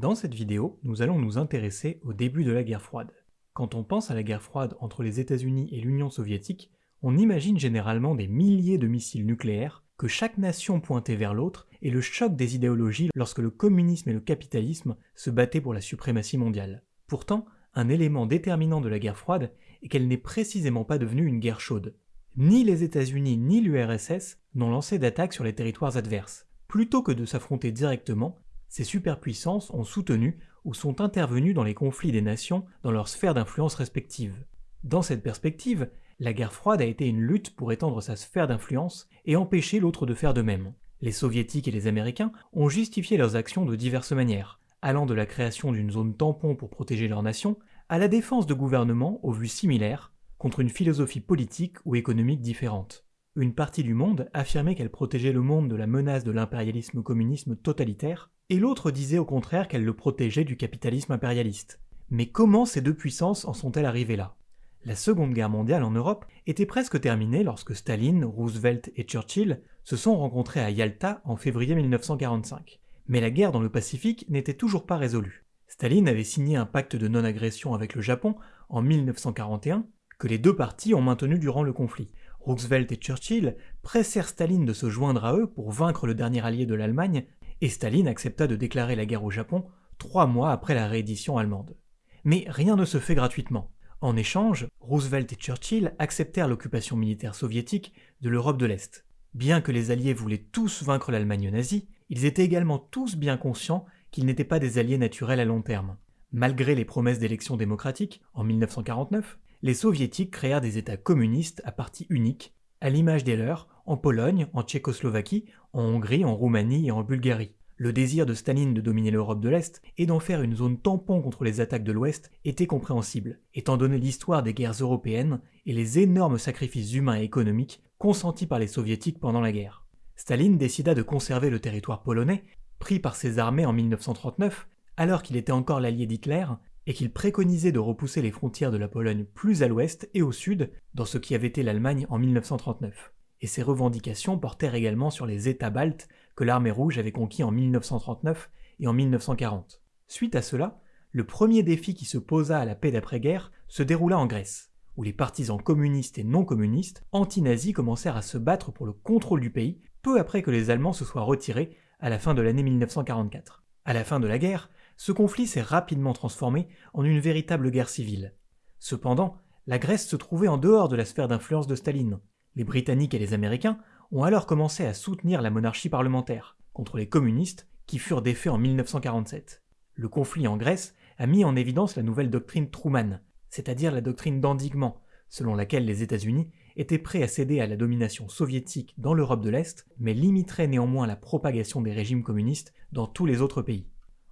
Dans cette vidéo, nous allons nous intéresser au début de la guerre froide. Quand on pense à la guerre froide entre les États-Unis et l'Union soviétique, on imagine généralement des milliers de missiles nucléaires, que chaque nation pointait vers l'autre, et le choc des idéologies lorsque le communisme et le capitalisme se battaient pour la suprématie mondiale. Pourtant, un élément déterminant de la guerre froide est qu'elle n'est précisément pas devenue une guerre chaude. Ni les États-Unis ni l'URSS n'ont lancé d'attaques sur les territoires adverses. Plutôt que de s'affronter directement, ces superpuissances ont soutenu ou sont intervenues dans les conflits des nations dans leurs sphères d'influence respectives. Dans cette perspective, la guerre froide a été une lutte pour étendre sa sphère d'influence et empêcher l'autre de faire de même. Les soviétiques et les américains ont justifié leurs actions de diverses manières, allant de la création d'une zone tampon pour protéger leur nation, à la défense de gouvernements aux vues similaires, contre une philosophie politique ou économique différente. Une partie du monde affirmait qu'elle protégeait le monde de la menace de l'impérialisme communisme totalitaire, et l'autre disait au contraire qu'elle le protégeait du capitalisme impérialiste. Mais comment ces deux puissances en sont-elles arrivées là? La Seconde Guerre mondiale en Europe était presque terminée lorsque Staline, Roosevelt et Churchill se sont rencontrés à Yalta en février 1945. Mais la guerre dans le Pacifique n'était toujours pas résolue. Staline avait signé un pacte de non-agression avec le Japon en 1941 que les deux parties ont maintenu durant le conflit. Roosevelt et Churchill pressèrent Staline de se joindre à eux pour vaincre le dernier allié de l'Allemagne, et Staline accepta de déclarer la guerre au Japon trois mois après la réédition allemande. Mais rien ne se fait gratuitement. En échange, Roosevelt et Churchill acceptèrent l'occupation militaire soviétique de l'Europe de l'Est. Bien que les Alliés voulaient tous vaincre l'Allemagne nazie, ils étaient également tous bien conscients qu'ils n'étaient pas des alliés naturels à long terme. Malgré les promesses d'élections démocratiques, en 1949, les soviétiques créèrent des États communistes à parti unique, à l'image des leurs en Pologne, en Tchécoslovaquie, en Hongrie, en Roumanie et en Bulgarie. Le désir de Staline de dominer l'Europe de l'Est et d'en faire une zone tampon contre les attaques de l'Ouest était compréhensible, étant donné l'histoire des guerres européennes et les énormes sacrifices humains et économiques consentis par les soviétiques pendant la guerre. Staline décida de conserver le territoire polonais, pris par ses armées en 1939, alors qu'il était encore l'allié d'Hitler, et qu'il préconisait de repousser les frontières de la Pologne plus à l'ouest et au sud, dans ce qui avait été l'Allemagne en 1939. Et ces revendications portèrent également sur les États baltes que l'armée rouge avait conquis en 1939 et en 1940. Suite à cela, le premier défi qui se posa à la paix d'après-guerre se déroula en Grèce, où les partisans communistes et non communistes anti-nazis commencèrent à se battre pour le contrôle du pays peu après que les Allemands se soient retirés à la fin de l'année 1944. À la fin de la guerre, ce conflit s'est rapidement transformé en une véritable guerre civile. Cependant, la Grèce se trouvait en dehors de la sphère d'influence de Staline. Les Britanniques et les Américains ont alors commencé à soutenir la monarchie parlementaire contre les communistes qui furent défaits en 1947. Le conflit en Grèce a mis en évidence la nouvelle doctrine Truman, c'est-à-dire la doctrine d'endiguement, selon laquelle les États-Unis étaient prêts à céder à la domination soviétique dans l'Europe de l'Est, mais limiteraient néanmoins la propagation des régimes communistes dans tous les autres pays.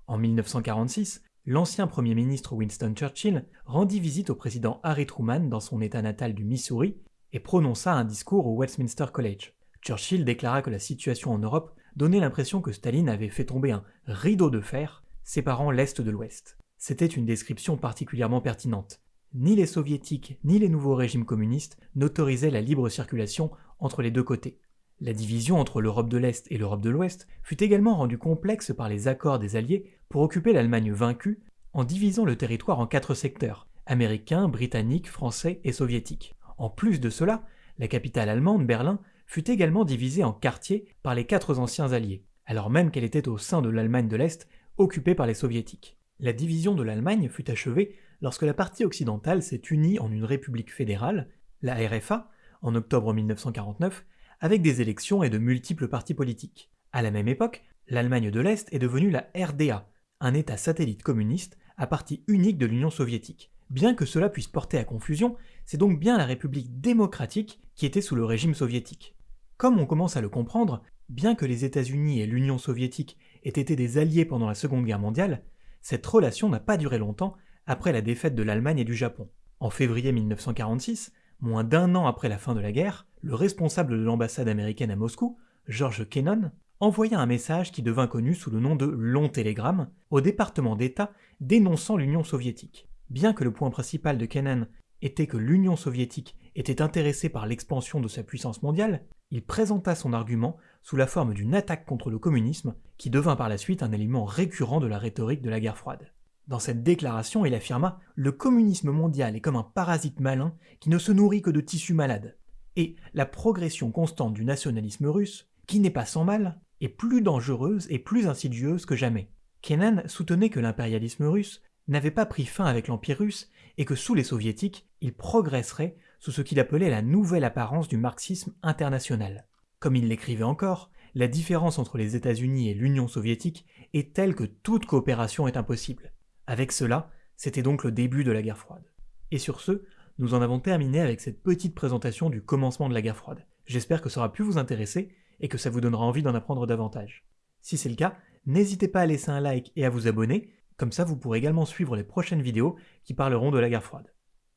En 1946, l'ancien Premier ministre Winston Churchill rendit visite au président Harry Truman dans son état natal du Missouri et prononça un discours au Westminster College. Churchill déclara que la situation en Europe donnait l'impression que Staline avait fait tomber un rideau de fer séparant l'Est de l'Ouest. C'était une description particulièrement pertinente. Ni les soviétiques ni les nouveaux régimes communistes n'autorisaient la libre circulation entre les deux côtés. La division entre l'Europe de l'Est et l'Europe de l'Ouest fut également rendue complexe par les accords des Alliés pour occuper l'Allemagne vaincue en divisant le territoire en quatre secteurs, américains, britanniques, français et soviétiques. En plus de cela, la capitale allemande, Berlin, fut également divisée en quartiers par les quatre anciens alliés, alors même qu'elle était au sein de l'Allemagne de l'Est, occupée par les soviétiques. La division de l'Allemagne fut achevée lorsque la partie occidentale s'est unie en une république fédérale, la RFA, en octobre 1949, avec des élections et de multiples partis politiques. À la même époque, l'Allemagne de l'Est est devenue la RDA, un État satellite communiste à partie unique de l'Union soviétique. Bien que cela puisse porter à confusion, c'est donc bien la République démocratique qui était sous le régime soviétique. Comme on commence à le comprendre, bien que les États-Unis et l'Union soviétique aient été des alliés pendant la Seconde Guerre mondiale, cette relation n'a pas duré longtemps après la défaite de l'Allemagne et du Japon. En février 1946, moins d'un an après la fin de la guerre, le responsable de l'ambassade américaine à Moscou, George Kennan, envoya un message qui devint connu sous le nom de Long Télégramme au département d'État dénonçant l'Union soviétique. Bien que le point principal de Kennan était que l'Union soviétique était intéressée par l'expansion de sa puissance mondiale, il présenta son argument sous la forme d'une attaque contre le communisme, qui devint par la suite un élément récurrent de la rhétorique de la guerre froide. Dans cette déclaration, il affirma Le communisme mondial est comme un parasite malin qui ne se nourrit que de tissus malades. Et la progression constante du nationalisme russe, qui n'est pas sans mal, est plus dangereuse et plus insidieuse que jamais. Kennan soutenait que l'impérialisme russe n'avait pas pris fin avec l'Empire russe et que sous les soviétiques, il progresserait sous ce qu'il appelait la nouvelle apparence du marxisme international. Comme il l'écrivait encore, la différence entre les États-Unis et l'Union soviétique est telle que toute coopération est impossible. Avec cela, c'était donc le début de la guerre froide. Et sur ce, nous en avons terminé avec cette petite présentation du commencement de la guerre froide. J'espère que ça aura pu vous intéresser et que ça vous donnera envie d'en apprendre davantage. Si c'est le cas, n'hésitez pas à laisser un like et à vous abonner, comme ça vous pourrez également suivre les prochaines vidéos qui parleront de la guerre froide.